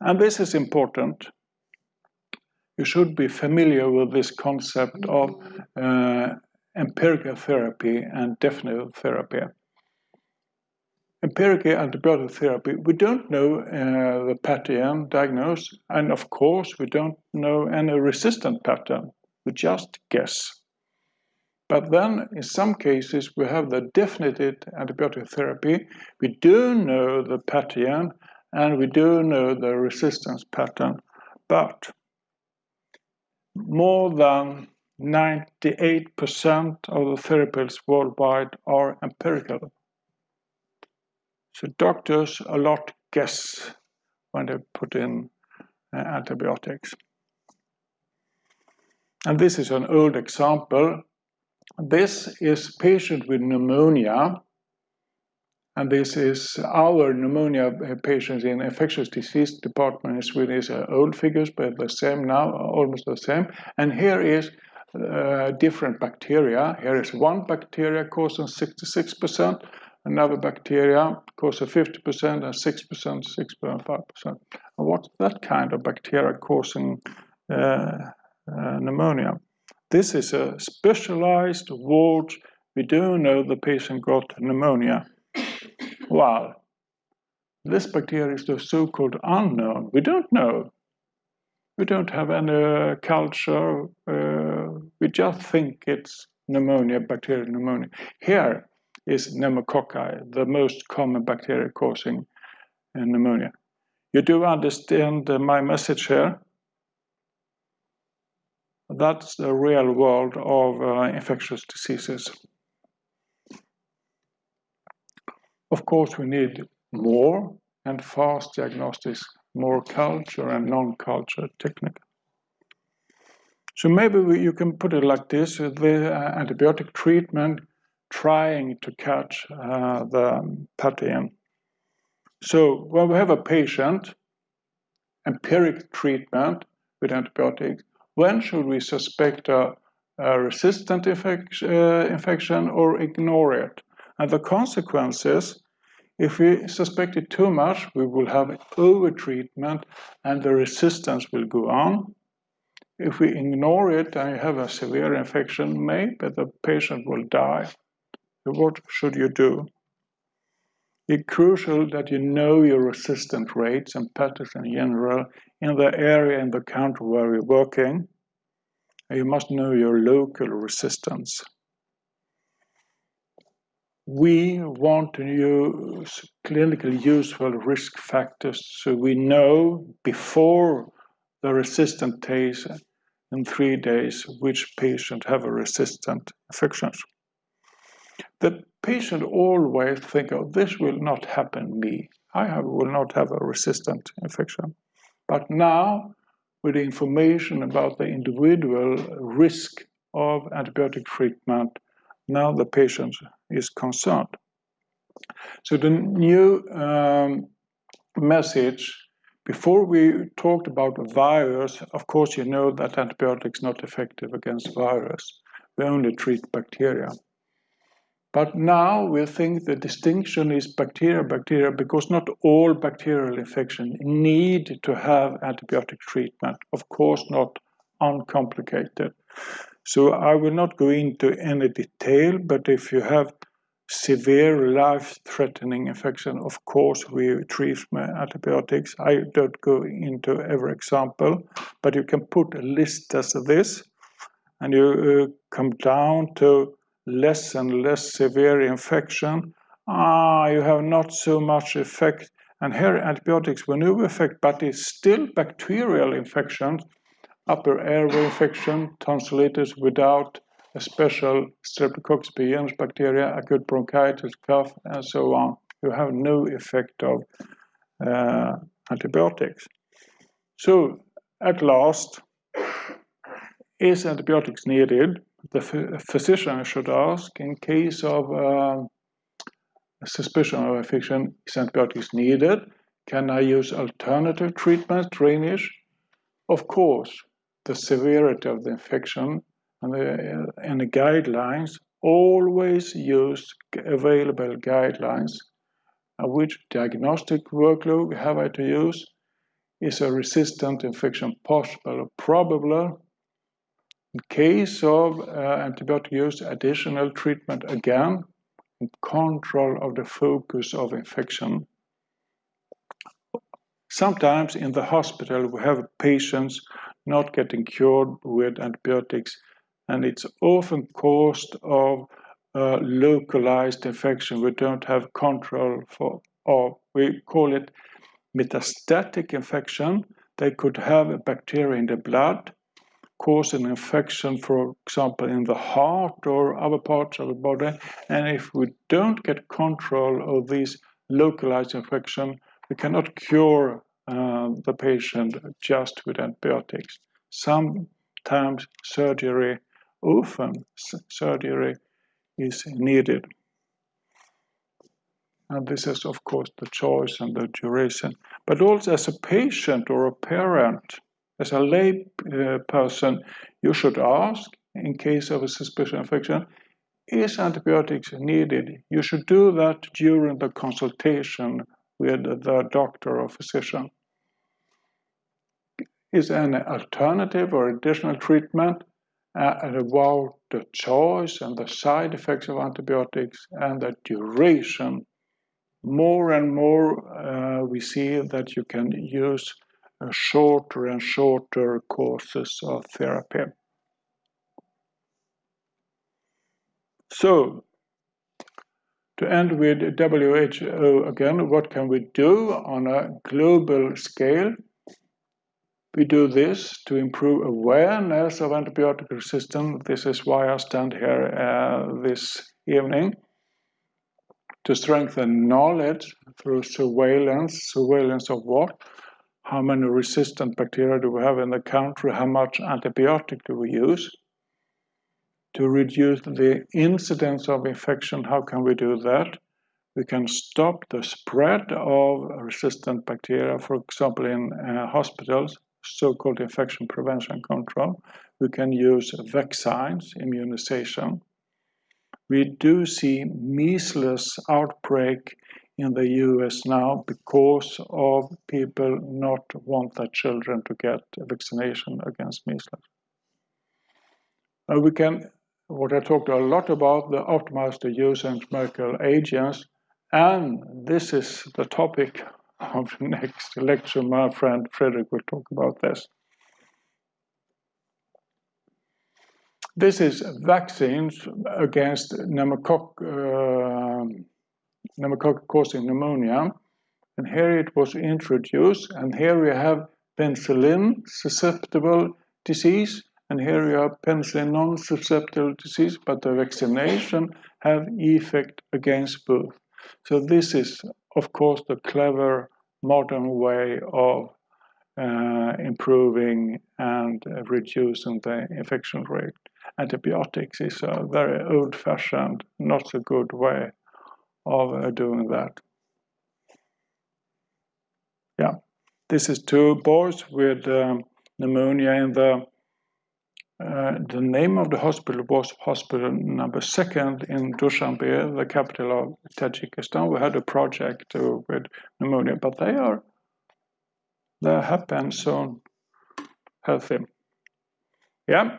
And this is important. You should be familiar with this concept of uh, empirical therapy and definitive therapy. Empirical antibiotic therapy, we don't know uh, the pattern diagnosis, and of course, we don't know any resistant pattern. We just guess. But then, in some cases, we have the definitive antibiotic therapy. We do know the pathogen, and we do know the resistance pattern, but more than 98% of the therapies worldwide are empirical. So doctors a lot guess when they put in uh, antibiotics. And this is an old example. This is patient with pneumonia and this is our pneumonia patients in infectious disease department in Sweden is uh, old figures, but the same now, almost the same. And here is uh, different bacteria. Here is one bacteria causing 66%, another bacteria causing 50%, and 6%, 6.5%. And what's that kind of bacteria causing uh, uh, pneumonia? This is a specialized ward. We do know the patient got pneumonia. Well, this bacteria is the so-called unknown. We don't know. We don't have any culture. Uh, we just think it's pneumonia, bacterial pneumonia. Here is pneumococci, the most common bacteria causing uh, pneumonia. You do understand my message here? That's the real world of uh, infectious diseases. Of course, we need more and fast diagnostics, more culture and non-culture technique. So maybe we, you can put it like this, the uh, antibiotic treatment trying to catch uh, the pathogen. So when we have a patient, empiric treatment with antibiotics, when should we suspect a, a resistant uh, infection or ignore it? And the consequences, if we suspect it too much, we will have over-treatment and the resistance will go on. If we ignore it and you have a severe infection, maybe the patient will die. What should you do? It's crucial that you know your resistant rates and patterns in general in the area in the country where you're working. You must know your local resistance we want to use clinically useful risk factors so we know before the resistant case in three days which patient have a resistant infections. The patient always think, oh, this will not happen me. I have, will not have a resistant infection. But now, with the information about the individual risk of antibiotic treatment, now the patient is concerned. So the new um, message, before we talked about virus, of course you know that antibiotics not effective against virus. We only treat bacteria. But now we think the distinction is bacteria, bacteria, because not all bacterial infection need to have antibiotic treatment. Of course, not uncomplicated. So I will not go into any detail, but if you have severe life-threatening infection, of course we treat with antibiotics. I don't go into every example, but you can put a list as this, and you uh, come down to less and less severe infection. Ah, you have not so much effect. And here antibiotics will no effect, but it's still bacterial infections upper airway infection, tonsillitis without a special Streptococcus pyogenes bacteria, acute bronchitis, cough, and so on. You have no effect of uh, antibiotics. So, at last, is antibiotics needed? The physician should ask in case of uh, suspicion of infection, is antibiotics needed? Can I use alternative treatments, drainage? Of course, the severity of the infection and the, and the guidelines always use available guidelines. Uh, which diagnostic workload have I to use? is a resistant infection possible or probable? In case of uh, antibiotic use, additional treatment again, control of the focus of infection. Sometimes in the hospital we have patients not getting cured with antibiotics and it's often caused of uh, localized infection we don't have control for or we call it metastatic infection. They could have a bacteria in the blood cause an infection for example in the heart or other parts of the body. And if we don't get control of these localized infection we cannot cure the patient just with antibiotics sometimes surgery often surgery is needed. And this is, of course, the choice and the duration. But also as a patient or a parent, as a lay uh, person, you should ask, in case of a suspicious infection, is antibiotics needed? You should do that during the consultation with the doctor or physician. Is an alternative or additional treatment uh, about the choice and the side effects of antibiotics and the duration. More and more uh, we see that you can use uh, shorter and shorter courses of therapy. So, to end with WHO again, what can we do on a global scale? We do this to improve awareness of antibiotic resistance. This is why I stand here uh, this evening. To strengthen knowledge through surveillance. Surveillance of what? How many resistant bacteria do we have in the country? How much antibiotic do we use? To reduce the incidence of infection, how can we do that? We can stop the spread of resistant bacteria, for example, in uh, hospitals so-called infection prevention control. We can use vaccines, immunization. We do see measles outbreak in the US now because of people not want their children to get vaccination against measles. Uh, we can, what I talked a lot about, the optimize the use of antimicrobial agents, and this is the topic of the next lecture, my friend Frederick will talk about this. This is vaccines against pneumococcus uh, causing pneumonia. And here it was introduced, and here we have penicillin susceptible disease, and here we have penicillin non-susceptible disease, but the vaccination have effect against both. So this is, of course, the clever modern way of uh, improving and reducing the infection rate. Antibiotics is a very old-fashioned, not so good way of uh, doing that. Yeah, this is two boys with um, pneumonia in the uh, the name of the hospital was hospital number second in Dushanbe, the capital of Tajikistan. We had a project uh, with pneumonia, but they are they're happy and so healthy. Yeah.